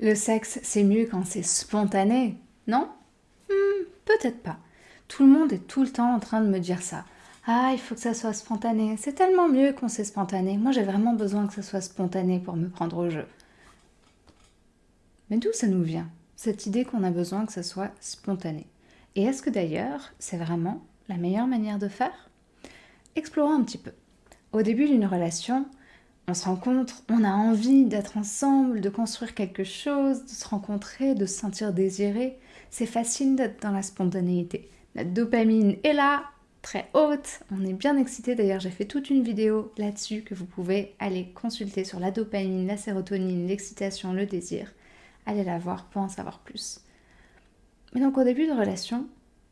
Le sexe, c'est mieux quand c'est spontané, non? Hmm, Peut-être pas. Tout le monde est tout le temps en train de me dire ça. Ah, il faut que ça soit spontané. C'est tellement mieux quand c'est spontané. Moi, j'ai vraiment besoin que ça soit spontané pour me prendre au jeu. Mais d'où ça nous vient Cette idée qu'on a besoin que ça soit spontané? Et est-ce que d'ailleurs, c'est vraiment la meilleure manière de faire? Explorons un petit peu. Au début d'une relation, on se rencontre, on a envie d'être ensemble, de construire quelque chose, de se rencontrer, de se sentir désiré. C'est facile d'être dans la spontanéité. La dopamine est là, très haute, on est bien excité. D'ailleurs, j'ai fait toute une vidéo là-dessus que vous pouvez aller consulter sur la dopamine, la sérotonine, l'excitation, le désir. Allez la voir pour en savoir plus. Mais donc au début de relation,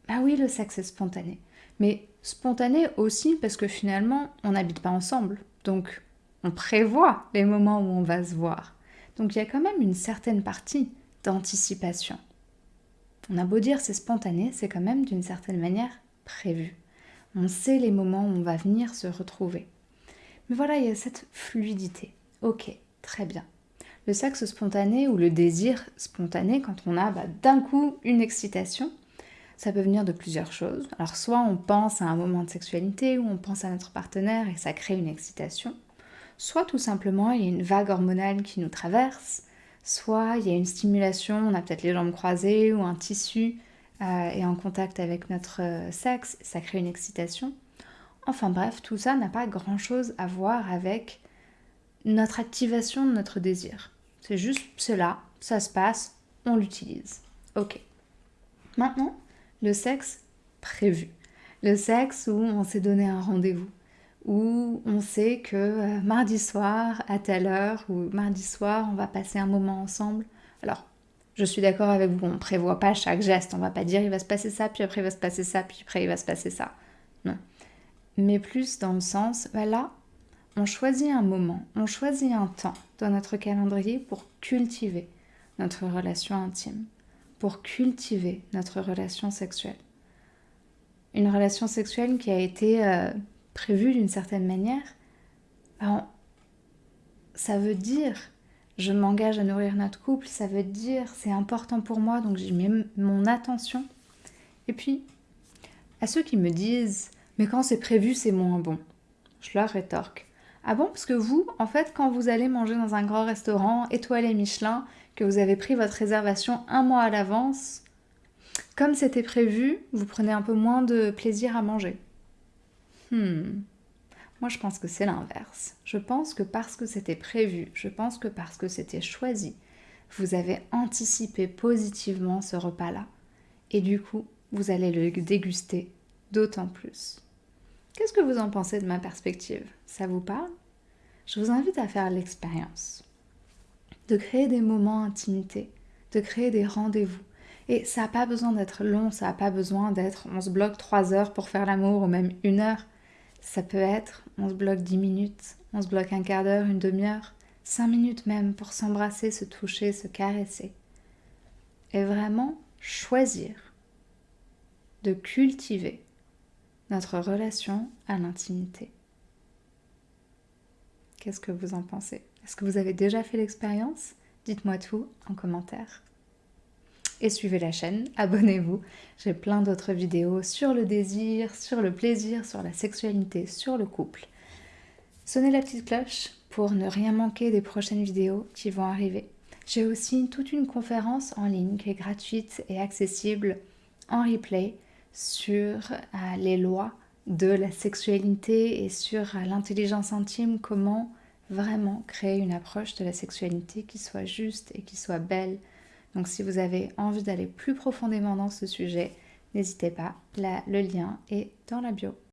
bah oui, le sexe est spontané. Mais spontané aussi parce que finalement, on n'habite pas ensemble. Donc on prévoit les moments où on va se voir. Donc il y a quand même une certaine partie d'anticipation. On a beau dire c'est spontané, c'est quand même d'une certaine manière prévu. On sait les moments où on va venir se retrouver. Mais voilà, il y a cette fluidité. Ok, très bien. Le sexe spontané ou le désir spontané, quand on a bah, d'un coup une excitation, ça peut venir de plusieurs choses. Alors soit on pense à un moment de sexualité ou on pense à notre partenaire et ça crée une excitation soit tout simplement il y a une vague hormonale qui nous traverse, soit il y a une stimulation, on a peut-être les jambes croisées ou un tissu euh, est en contact avec notre euh, sexe, ça crée une excitation. Enfin bref, tout ça n'a pas grand-chose à voir avec notre activation de notre désir. C'est juste cela, ça se passe, on l'utilise. Ok. Maintenant, le sexe prévu. Le sexe où on s'est donné un rendez-vous où on sait que euh, mardi soir à telle heure ou mardi soir on va passer un moment ensemble. Alors, je suis d'accord avec vous, on ne prévoit pas chaque geste, on va pas dire il va se passer ça, puis après il va se passer ça, puis après il va se passer ça. Non. Mais plus dans le sens, voilà, on choisit un moment, on choisit un temps dans notre calendrier pour cultiver notre relation intime, pour cultiver notre relation sexuelle. Une relation sexuelle qui a été euh, prévu d'une certaine manière, ben, ça veut dire je m'engage à nourrir notre couple, ça veut dire c'est important pour moi, donc j'y mets mon attention. Et puis, à ceux qui me disent mais quand c'est prévu, c'est moins bon, je leur rétorque. Ah bon Parce que vous, en fait, quand vous allez manger dans un grand restaurant, étoilé Michelin, que vous avez pris votre réservation un mois à l'avance, comme c'était prévu, vous prenez un peu moins de plaisir à manger. Hmm. Moi, je pense que c'est l'inverse. Je pense que parce que c'était prévu, je pense que parce que c'était choisi, vous avez anticipé positivement ce repas-là. Et du coup, vous allez le déguster d'autant plus. Qu'est-ce que vous en pensez de ma perspective? Ça vous parle? Je vous invite à faire l'expérience de créer des moments intimité, de créer des rendez-vous. Et ça n'a pas besoin d'être long, ça n'a pas besoin d'être on se bloque trois heures pour faire l'amour ou même une heure. Ça peut être, on se bloque 10 minutes, on se bloque un quart d'heure, une demi-heure, 5 minutes même pour s'embrasser, se toucher, se caresser. Et vraiment choisir de cultiver notre relation à l'intimité. Qu'est-ce que vous en pensez? Est-ce que vous avez déjà fait l'expérience? Dites-moi tout en commentaire suivez la chaîne, abonnez-vous. J'ai plein d'autres vidéos sur le désir, sur le plaisir, sur la sexualité, sur le couple. Sonnez la petite cloche pour ne rien manquer des prochaines vidéos qui vont arriver. J'ai aussi toute une conférence en ligne qui est gratuite et accessible en replay sur euh, les lois de la sexualité et sur euh, l'intelligence intime, comment vraiment créer une approche de la sexualité qui soit juste et qui soit belle donc si vous avez envie d'aller plus profondément dans ce sujet, n'hésitez pas, le lien est dans la bio.